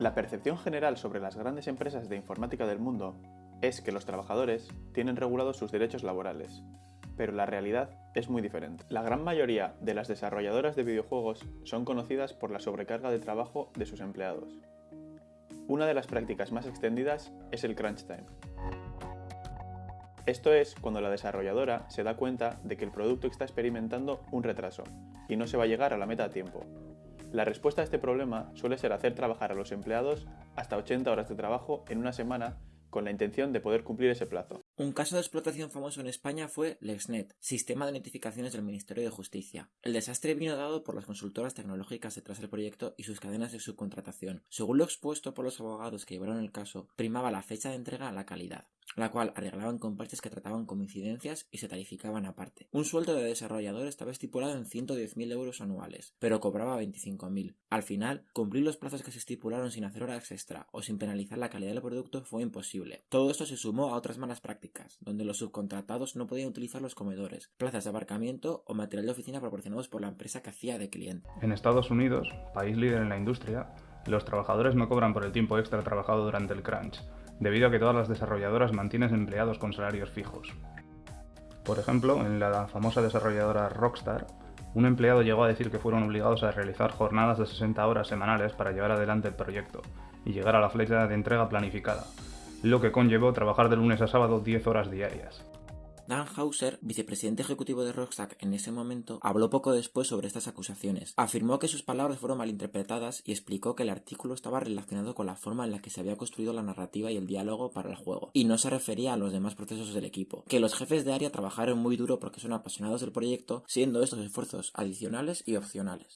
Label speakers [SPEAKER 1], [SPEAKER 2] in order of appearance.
[SPEAKER 1] La percepción general sobre las grandes empresas de informática del mundo es que los trabajadores tienen regulados sus derechos laborales, pero la realidad es muy diferente. La gran mayoría de las desarrolladoras de videojuegos son conocidas por la sobrecarga de trabajo de sus empleados. Una de las prácticas más extendidas es el crunch time. Esto es cuando la desarrolladora se da cuenta de que el producto está experimentando un retraso y no se va a llegar a la meta a tiempo. La respuesta a este problema suele ser hacer trabajar a los empleados hasta 80 horas de trabajo en una semana con la intención de poder cumplir ese plazo.
[SPEAKER 2] Un caso de explotación famoso en España fue LexNet, sistema de notificaciones del Ministerio de Justicia. El desastre vino dado por las consultoras tecnológicas detrás del proyecto y sus cadenas de subcontratación. Según lo expuesto por los abogados que llevaron el caso, primaba la fecha de entrega a la calidad la cual arreglaban con parches que trataban coincidencias y se tarificaban aparte. Un sueldo de desarrollador estaba estipulado en 110.000 euros anuales, pero cobraba 25.000. Al final, cumplir los plazos que se estipularon sin hacer horas extra o sin penalizar la calidad del producto fue imposible. Todo esto se sumó a otras malas prácticas, donde los subcontratados no podían utilizar los comedores, plazas de aparcamiento o material de oficina proporcionados por la empresa que hacía de cliente.
[SPEAKER 3] En Estados Unidos, país líder en la industria, los trabajadores no cobran por el tiempo extra trabajado durante el crunch, debido a que todas las desarrolladoras mantienen empleados con salarios fijos. Por ejemplo, en la famosa desarrolladora Rockstar, un empleado llegó a decir que fueron obligados a realizar jornadas de 60 horas semanales para llevar adelante el proyecto y llegar a la flecha de entrega planificada, lo que conllevó trabajar de lunes a sábado 10 horas diarias.
[SPEAKER 2] Dan Hauser, vicepresidente ejecutivo de Rockstar en ese momento, habló poco después sobre estas acusaciones. Afirmó que sus palabras fueron malinterpretadas y explicó que el artículo estaba relacionado con la forma en la que se había construido la narrativa y el diálogo para el juego, y no se refería a los demás procesos del equipo. Que los jefes de área trabajaron muy duro porque son apasionados del proyecto, siendo estos esfuerzos adicionales y opcionales.